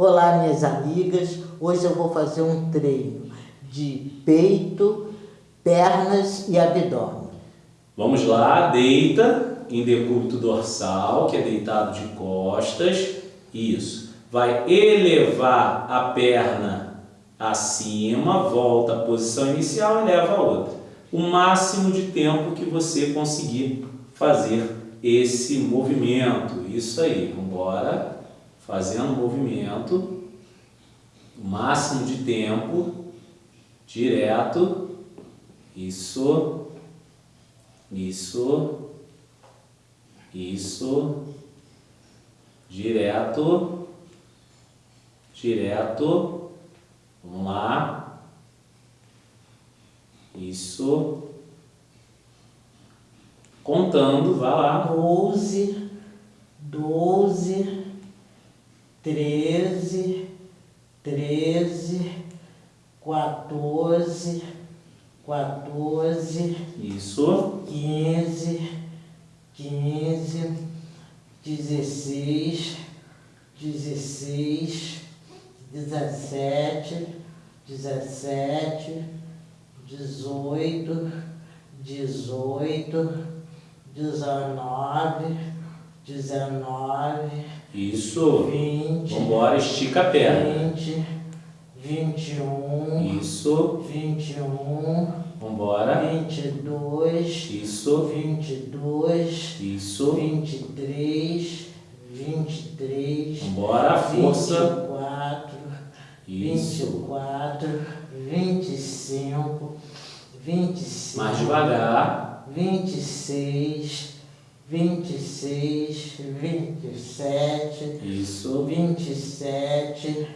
Olá, minhas amigas. Hoje eu vou fazer um treino de peito, pernas e abdômen. Vamos lá, deita em decúbito dorsal, que é deitado de costas. Isso. Vai elevar a perna acima, volta à posição inicial e leva a outra. O máximo de tempo que você conseguir fazer esse movimento. Isso aí, vamos embora fazendo movimento, o máximo de tempo, direto, isso, isso, isso, direto, direto, vamos lá, isso, contando, vai lá. Doze, doze, treze, treze, quatorze, quatorze, Isso. quinze, quinze, dezesseis, dezesseis, dezessete, dezessete, dezoito, dezoito, dezenove, dezenove, Isso. vinte, Vamos embora, estica a perna. vinte, vinte e um, Isso. vinte e um, Vamos embora. vinte e dois, Isso. vinte e dois, Isso. vinte e três, vinte e três, Vamos embora, a vinte força. e quatro, vinte e Isso. quatro, vinte e cinco, vinte e cinco, Mais devagar. vinte e seis, vinte e seis, vinte e sete, Isso. vinte e sete,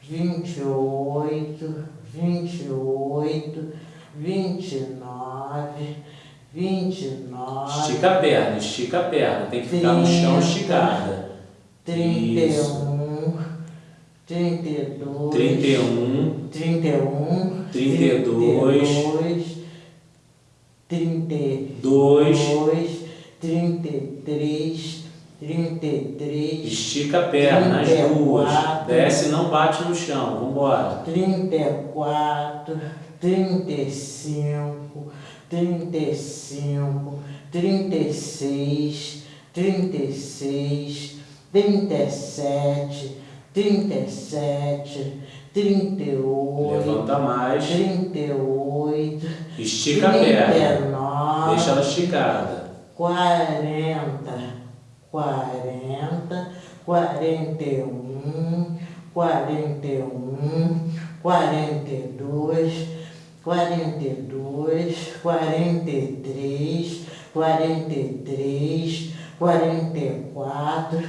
vinte e oito, vinte e oito, vinte e nove, vinte e nove, Estica a perna, estica a perna. Tem que ficar no chão esticada. trinta e Isso. um, trinta e dois, 31. trinta e um, Trinta e dois. trinta e Dois. dois, trinta e três, trinta e três, Estica a perna, as Trinta e duas. Desce e não bate no chão. Vamos embora. trinta e quatro, trinta e cinco, trinta e cinco, trinta e seis, trinta e seis, trinta e sete, trinta e sete, trinta e oito, Levanta mais. trinta e oito, Estica a trinta perna. e Deixa ela esticada. Quarenta, quarenta, quarenta e um, quarenta e um, quarenta e dois, quarenta e dois, quarenta e três, quarenta e três, quarenta e quatro,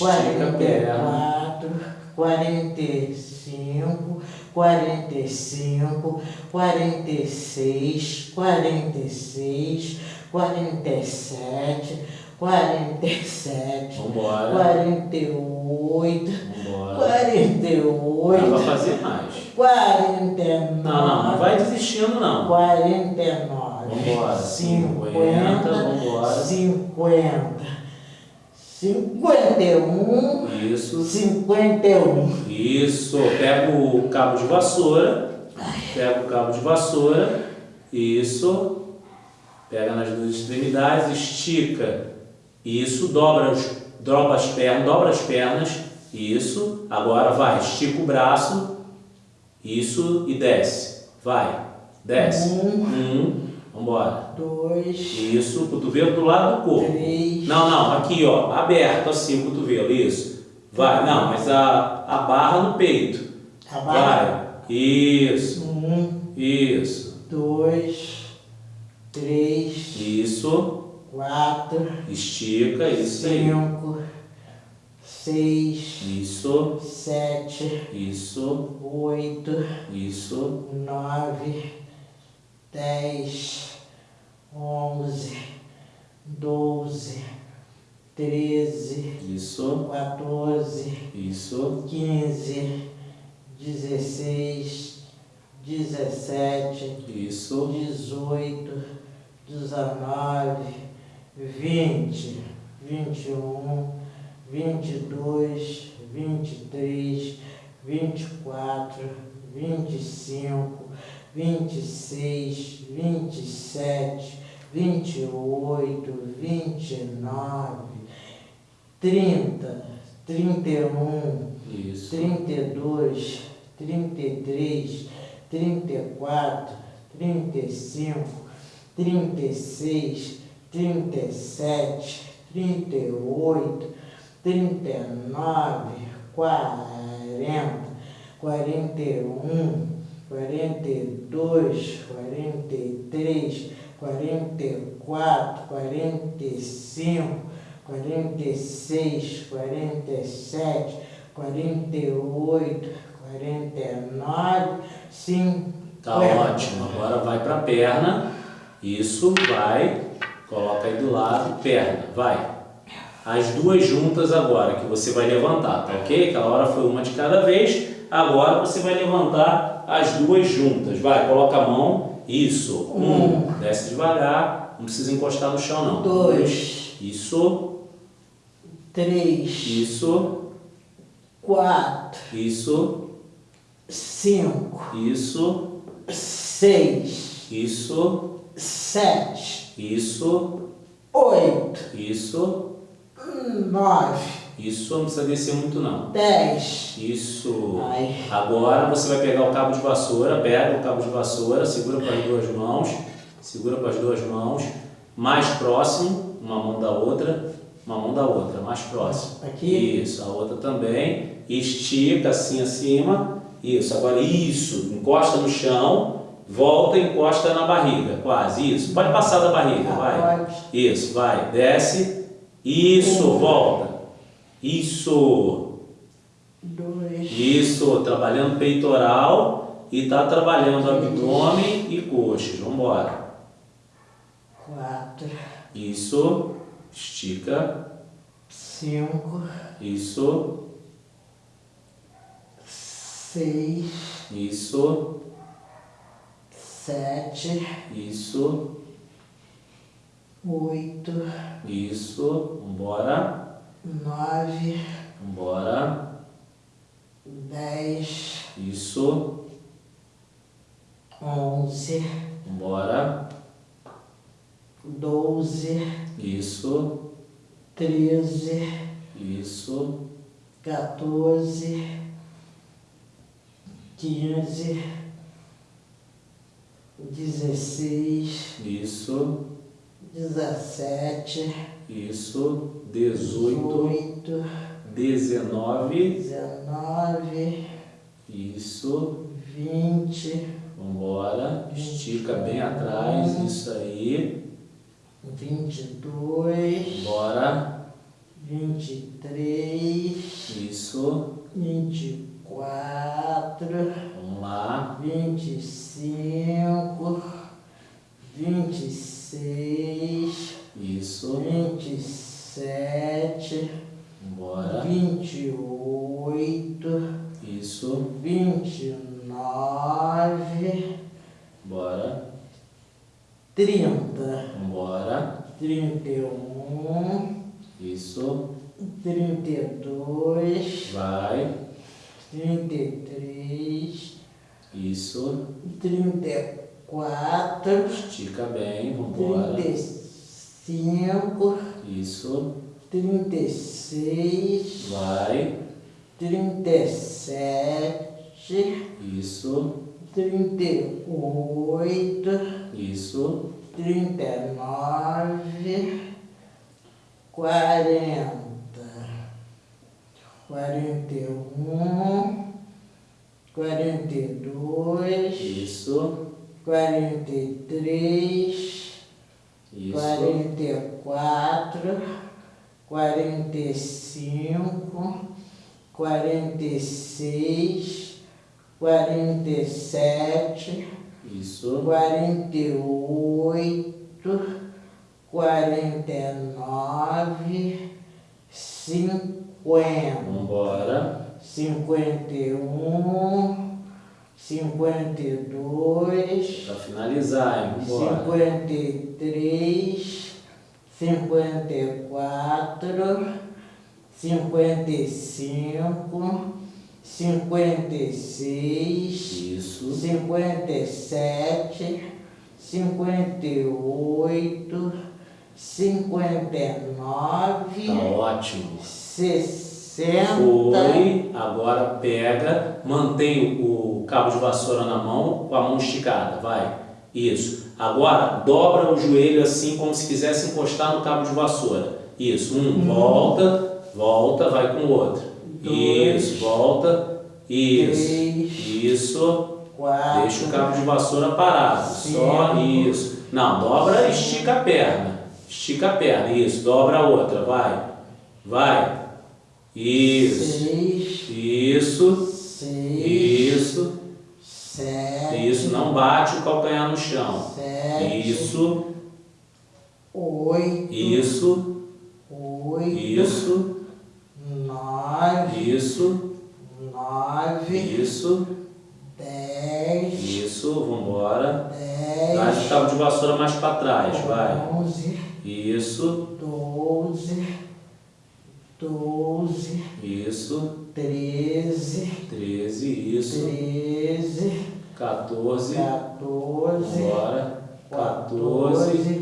quarenta e quatro, quarenta e cinco, quarenta e cinco, quarenta e seis, quarenta e seis, quarenta e sete, quarenta e sete, Vamos embora. quarenta e oito, Vamos embora. quarenta e Não vai oito, fazer mais. quarenta e nove, Não, não, não vai desistindo não. quarenta e nove, Vambora. cinquenta, Vambora. cinquenta, cinquenta e um, Isso. cinquenta e um. Isso. Pega o cabo de vassoura. Pega o cabo de vassoura. Isso. Pega nas duas extremidades, estica. Isso. Dobra, os, dobra as pernas, dobra as pernas. Isso. Agora vai, estica o braço. Isso e desce. Vai. Desce. Um. Um. Vambora. dois, Isso. Cotovelo do lado do corpo. três, Não, não, aqui ó, aberto assim o cotovelo, isso. Vai, não, mas a, a barra no peito. a barra. Vai, isso, Um, isso, dois, três, isso, quatro, estica, isso aí. cinco, seis, Isso, sete, isso, oito, isso, nove, dez, onze, doze, treze, isso, 14, isso, 15, 16, 17, isso, 18, 19, 20, 21, 22, 23, vinte e quatro, vinte e cinco, vinte e seis, vinte e sete, vinte e oito, vinte e nove, trinta, trinta e um, Isso. trinta e dois, trinta e três, trinta e quatro, trinta e cinco, trinta e seis, trinta e sete, trinta e oito, trinta e nove, quarenta, quarenta e um, quarenta e dois, quarenta e três, quarenta e quatro, quarenta e cinco, quarenta e seis, quarenta e sete, quarenta e oito, quarenta e nove, cinquenta. Tá ótimo. Agora vai para a perna. Isso, vai. Coloca aí do lado, perna, vai. As duas juntas agora, que você vai levantar, tá ok? Aquela hora foi uma de cada vez. Agora você vai levantar as duas juntas. Vai, coloca a mão. Isso. Um. Desce devagar. Não precisa encostar no chão, não. Dois. Isso. três, Isso. quatro, Isso. cinco, Isso. seis, Isso. Sete, Isso. oito, Isso. nove, Isso. Não precisa descer muito, não. dez. Isso. Ai. Agora você vai pegar o cabo de vassoura, pega o cabo de vassoura, segura com as duas mãos, segura com as duas mãos, mais próximo, uma mão da outra, uma mão da outra, mais próximo. Aqui? Isso, a outra também. Estica assim acima. Isso, agora isso, encosta no chão, volta e encosta na barriga, quase. Isso, pode passar da barriga, Ah, vai. Isso, vai, desce. Isso, volta. Isso. Dois, Isso, trabalhando peitoral e tá trabalhando abdômen e coxas. Vamos embora. quatro, Isso, estica. cinco, Isso, seis, isso, sete, isso, oito, isso. Vambora, nove, vambora. dez, Isso, onze, vambora. doze, Isso, treze, isso, 14, 15, 16, isso, 17, isso. 18, 18, 19. 19, Isso. 20, Vambora. Estica bem atrás. Isso aí. 22, Bora. 23, Isso. 24, Vamos lá. 25, 26, Isso. 27, Vambora. 28, Isso. 29, Bora. 30, Vambora. 31, Isso. 32, Vai. 33, Isso. 34, Estica bem. Vambora. 35, Isso. 36, Vai. 37, Isso. 38, Isso. 39, 40, 41, 42, Isso. 43, Isso. 44, 45, 46, 47, Isso. 48, 49, 50, Vambora. 51, 52, Pra finalizar, hein? Vambora. 53, 54, 55, cinquenta e seis, Isso. cinquenta e sete, cinquenta e oito, cinquenta e nove, Tá ótimo. Sessenta, Foi. Agora pega, mantém o cabo de vassoura na mão, com a mão esticada. Vai. Isso. Agora dobra o joelho assim, como se quisesse encostar no cabo de vassoura. Isso. Um, volta, volta, vai com o outro. Dois. Isso, volta. Isso. Três. Isso. quatro, Deixa o cabo de vassoura parado. Só Cinco. isso. Não, dobra, estica a perna. Estica a perna. Isso, dobra a outra. Vai. Vai. Isso. seis, Isso. seis, Isso. sete, Isso. Não bate o calcanhar no chão. sete, Isso. oito, Isso. oito, Isso. nove, Isso. nove, Isso. dez, Isso. Vambora. dez, Traz o cabo de vassoura mais para trás. Vai. onze, Isso. doze, doze, Isso. treze, 13. Isso. treze, 14. quatorze, Bora. 14, quatorze,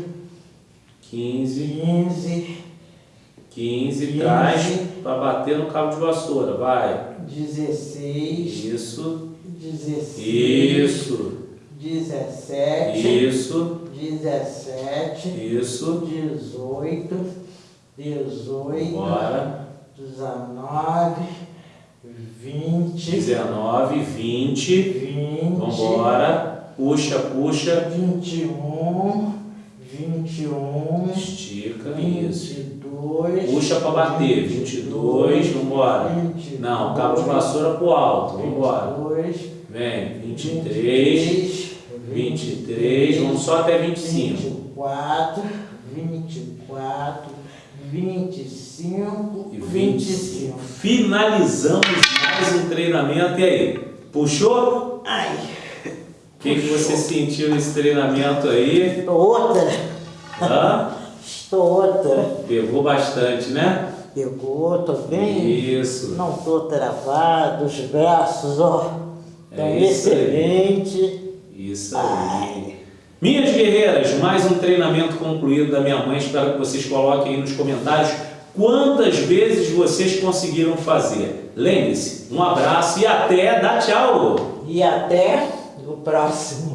15, quinze, 15, Quinze. traz para bater no cabo de vassoura, vai. dezesseis, Isso, dezesseis, isso, dezessete, isso, dezessete, isso. dezoito, dezoito, Bora. dezenove, vinte, 19, 20. vinte, Vambora. Puxa, puxa. vinte e um, vinte e um, Estica, vinte isso. dois, Puxa para bater. 22, vambora. vinte e Não, cabo de vassoura pro alto. Vambora. vinte e dois, Vem. 23, 23. Vamos só até 25. 24, 24, 25, E 25. Finalizamos mais um treinamento. E aí? Puxou? Ai, O que, que você sentiu nesse treinamento aí? estou outra, Hã? estou outra. Pegou bastante, né? Pegou, estou bem, Isso. não estou travado, os braços, ó, estão É isso aí. excelentes. Isso aí. Minhas guerreiras, mais um treinamento concluído da minha mãe. Espero que vocês coloquem aí nos comentários quantas vezes vocês conseguiram fazer. Lembre-se, um abraço e até, dá tchau! E até o próximo.